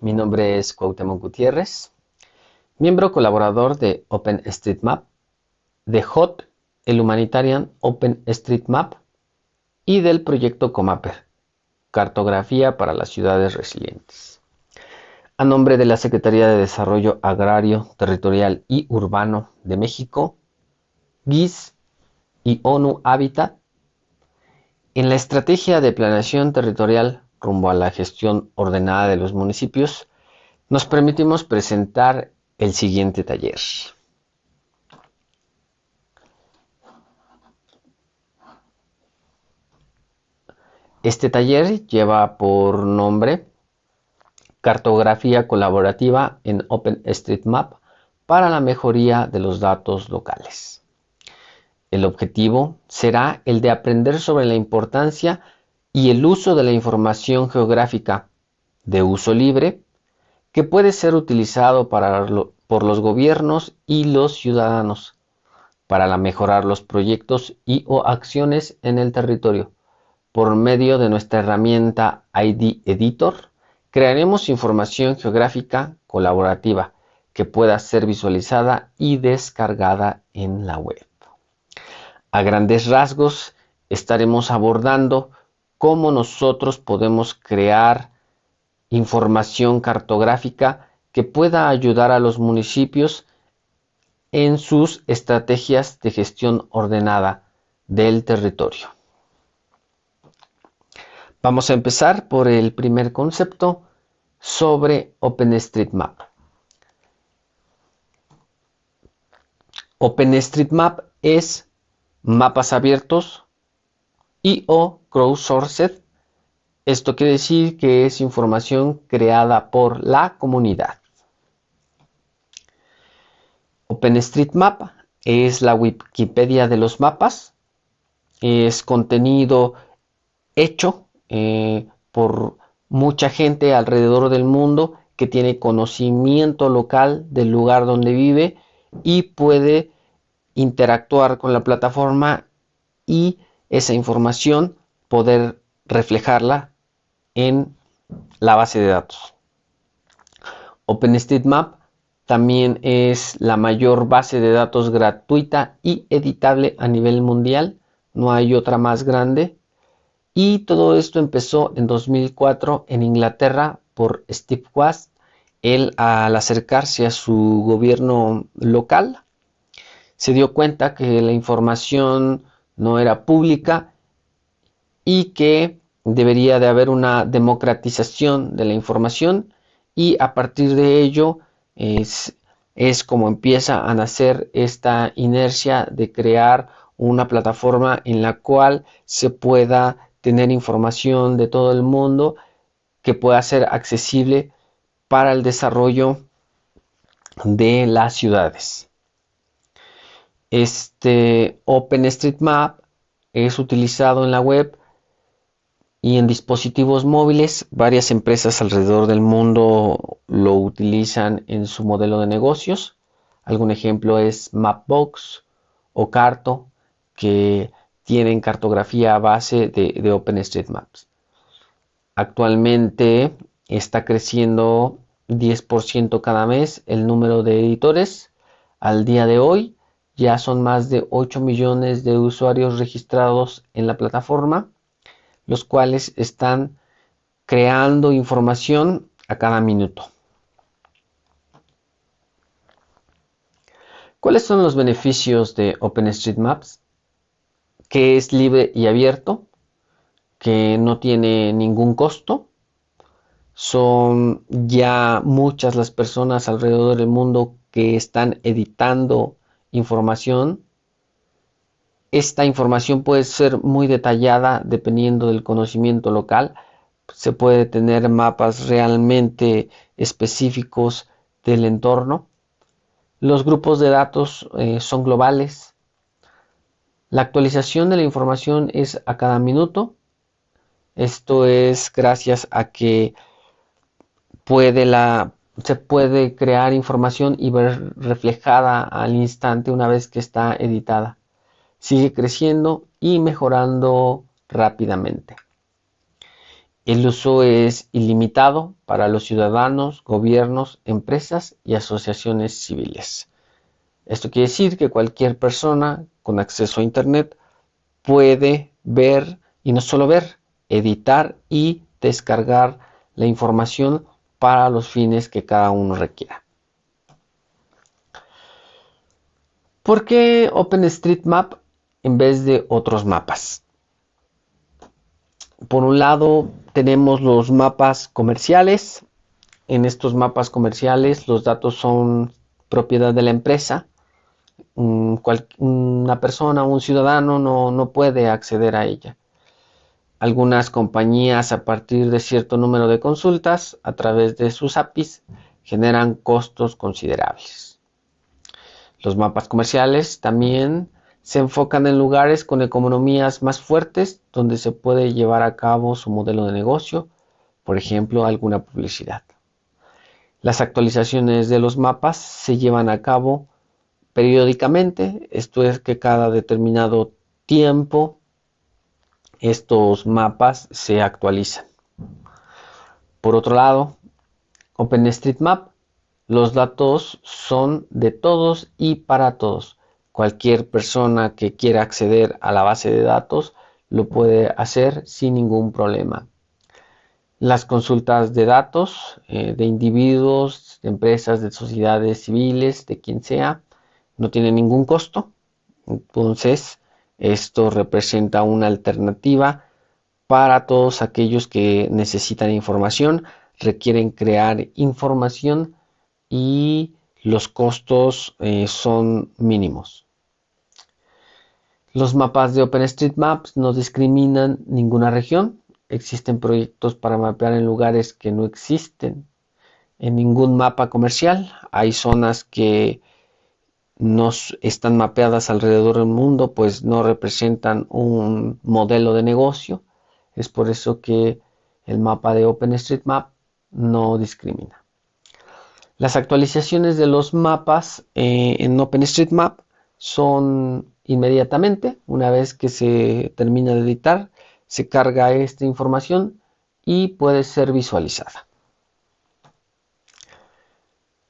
mi nombre es Cuauhtémoc Gutiérrez, miembro colaborador de OpenStreetMap, de HOT, el Humanitarian OpenStreetMap y del proyecto Comaper, Cartografía para las Ciudades Resilientes. A nombre de la Secretaría de Desarrollo Agrario, Territorial y Urbano de México, GIS y ONU Habitat, en la estrategia de planeación territorial rumbo a la gestión ordenada de los municipios, nos permitimos presentar el siguiente taller. Este taller lleva por nombre Cartografía colaborativa en OpenStreetMap para la mejoría de los datos locales. El objetivo será el de aprender sobre la importancia y el uso de la información geográfica de uso libre que puede ser utilizado por los gobiernos y los ciudadanos para mejorar los proyectos y o acciones en el territorio. Por medio de nuestra herramienta ID Editor, crearemos información geográfica colaborativa que pueda ser visualizada y descargada en la web. A grandes rasgos estaremos abordando cómo nosotros podemos crear información cartográfica que pueda ayudar a los municipios en sus estrategias de gestión ordenada del territorio. Vamos a empezar por el primer concepto sobre OpenStreetMap. OpenStreetMap es mapas abiertos y o crowdsourced. Esto quiere decir que es información creada por la comunidad. OpenStreetMap es la Wikipedia de los mapas. Es contenido hecho eh, por mucha gente alrededor del mundo que tiene conocimiento local del lugar donde vive y puede interactuar con la plataforma y esa información poder reflejarla en la base de datos. OpenStreetMap también es la mayor base de datos gratuita y editable a nivel mundial. No hay otra más grande. Y todo esto empezó en 2004 en Inglaterra por Steve Wast. Él al acercarse a su gobierno local se dio cuenta que la información no era pública y que debería de haber una democratización de la información y a partir de ello es, es como empieza a nacer esta inercia de crear una plataforma en la cual se pueda tener información de todo el mundo que pueda ser accesible para el desarrollo de las ciudades. Este OpenStreetMap es utilizado en la web y en dispositivos móviles. Varias empresas alrededor del mundo lo utilizan en su modelo de negocios. Algún ejemplo es Mapbox o Carto, que tienen cartografía a base de, de OpenStreetMaps. Actualmente está creciendo 10% cada mes el número de editores. Al día de hoy ya son más de 8 millones de usuarios registrados en la plataforma, los cuales están creando información a cada minuto. ¿Cuáles son los beneficios de OpenStreetMaps? Que es libre y abierto, que no tiene ningún costo. Son ya muchas las personas alrededor del mundo que están editando información. Esta información puede ser muy detallada dependiendo del conocimiento local. Se puede tener mapas realmente específicos del entorno. Los grupos de datos eh, son globales. La actualización de la información es a cada minuto. Esto es gracias a que se puede crear información y ver reflejada al instante una vez que está editada. Sigue creciendo y mejorando rápidamente. El uso es ilimitado para los ciudadanos, gobiernos, empresas y asociaciones civiles. Esto quiere decir que cualquier persona con acceso a Internet puede ver y no solo ver, editar y descargar la información para los fines que cada uno requiera. ¿Por qué OpenStreetMap en vez de otros mapas? Por un lado tenemos los mapas comerciales. En estos mapas comerciales los datos son propiedad de la empresa una persona un ciudadano no, no puede acceder a ella. Algunas compañías a partir de cierto número de consultas a través de sus APIs generan costos considerables. Los mapas comerciales también se enfocan en lugares con economías más fuertes donde se puede llevar a cabo su modelo de negocio, por ejemplo, alguna publicidad. Las actualizaciones de los mapas se llevan a cabo periódicamente, esto es que cada determinado tiempo estos mapas se actualizan. Por otro lado, OpenStreetMap, los datos son de todos y para todos. Cualquier persona que quiera acceder a la base de datos lo puede hacer sin ningún problema. Las consultas de datos eh, de individuos, de empresas, de sociedades civiles, de quien sea, no tiene ningún costo. Entonces, esto representa una alternativa para todos aquellos que necesitan información, requieren crear información y los costos eh, son mínimos. Los mapas de OpenStreetMaps no discriminan ninguna región. Existen proyectos para mapear en lugares que no existen en ningún mapa comercial. Hay zonas que no están mapeadas alrededor del mundo, pues no representan un modelo de negocio. Es por eso que el mapa de OpenStreetMap no discrimina. Las actualizaciones de los mapas eh, en OpenStreetMap son inmediatamente, una vez que se termina de editar, se carga esta información y puede ser visualizada.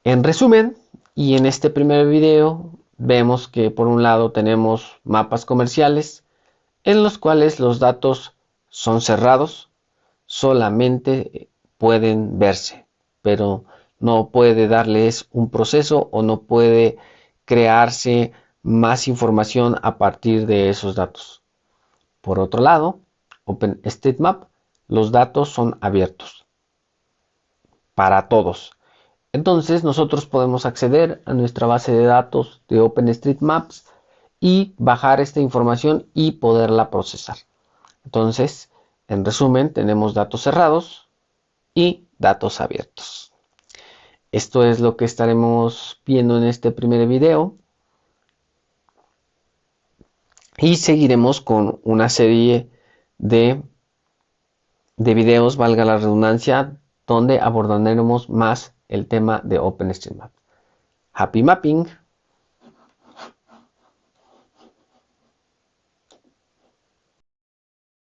En resumen, y en este primer video vemos que por un lado tenemos mapas comerciales en los cuales los datos son cerrados, solamente pueden verse, pero no puede darles un proceso o no puede crearse más información a partir de esos datos. Por otro lado, OpenStreetMap, los datos son abiertos para todos entonces nosotros podemos acceder a nuestra base de datos de OpenStreetMaps y bajar esta información y poderla procesar. Entonces, en resumen, tenemos datos cerrados y datos abiertos. Esto es lo que estaremos viendo en este primer video. Y seguiremos con una serie de, de videos, valga la redundancia, donde abordaremos más el tema de OpenStreetMap. Happy Mapping.